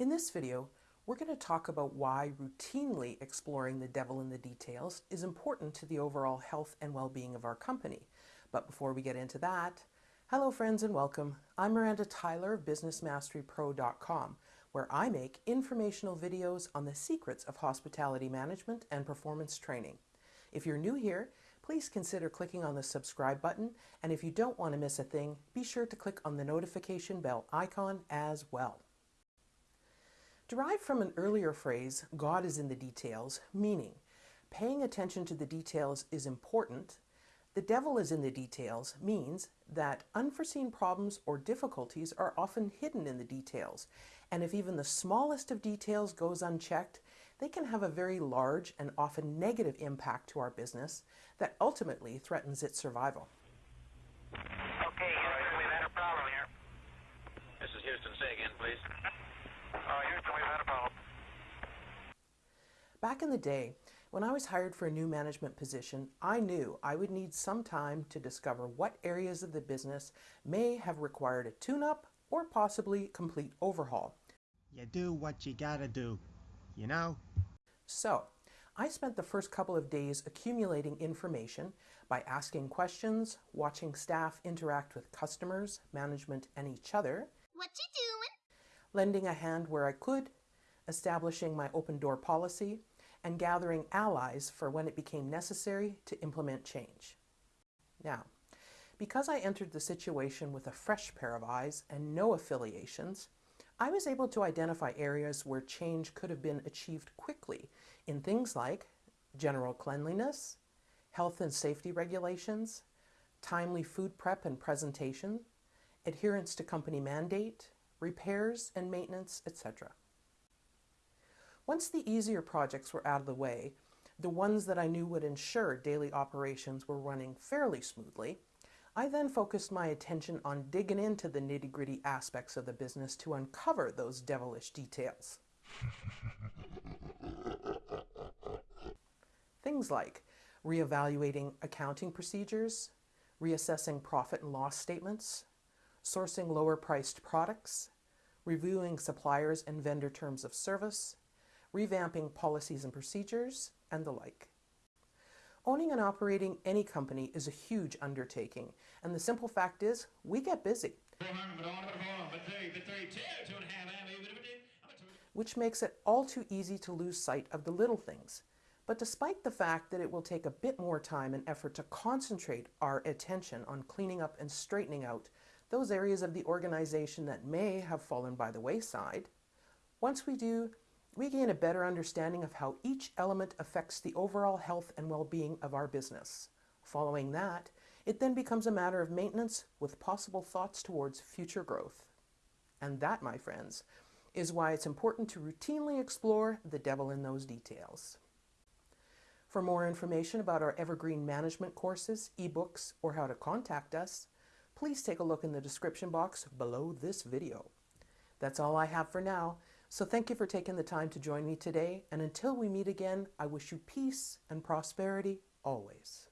In this video, we're going to talk about why routinely exploring the devil in the details is important to the overall health and well-being of our company. But before we get into that, hello friends and welcome. I'm Miranda Tyler of BusinessMasteryPro.com, where I make informational videos on the secrets of hospitality management and performance training. If you're new here, please consider clicking on the subscribe button, and if you don't want to miss a thing, be sure to click on the notification bell icon as well. Derived from an earlier phrase, God is in the details, meaning paying attention to the details is important. The devil is in the details means that unforeseen problems or difficulties are often hidden in the details. And if even the smallest of details goes unchecked, they can have a very large and often negative impact to our business that ultimately threatens its survival. Back in the day, when I was hired for a new management position, I knew I would need some time to discover what areas of the business may have required a tune-up or possibly complete overhaul. You do what you gotta do, you know? So, I spent the first couple of days accumulating information by asking questions, watching staff interact with customers, management, and each other, What you doing? lending a hand where I could, establishing my open door policy, and gathering allies for when it became necessary to implement change. Now, because I entered the situation with a fresh pair of eyes and no affiliations, I was able to identify areas where change could have been achieved quickly in things like general cleanliness, health and safety regulations, timely food prep and presentation, adherence to company mandate, repairs and maintenance, etc. Once the easier projects were out of the way, the ones that I knew would ensure daily operations were running fairly smoothly, I then focused my attention on digging into the nitty-gritty aspects of the business to uncover those devilish details. Things like reevaluating accounting procedures, reassessing profit and loss statements, sourcing lower priced products, reviewing suppliers and vendor terms of service, revamping policies and procedures, and the like. Owning and operating any company is a huge undertaking, and the simple fact is, we get busy, which makes it all too easy to lose sight of the little things. But despite the fact that it will take a bit more time and effort to concentrate our attention on cleaning up and straightening out those areas of the organization that may have fallen by the wayside, once we do, we gain a better understanding of how each element affects the overall health and well-being of our business. Following that, it then becomes a matter of maintenance with possible thoughts towards future growth. And that, my friends, is why it's important to routinely explore the devil in those details. For more information about our Evergreen Management courses, ebooks, or how to contact us, please take a look in the description box below this video. That's all I have for now, so thank you for taking the time to join me today, and until we meet again, I wish you peace and prosperity always.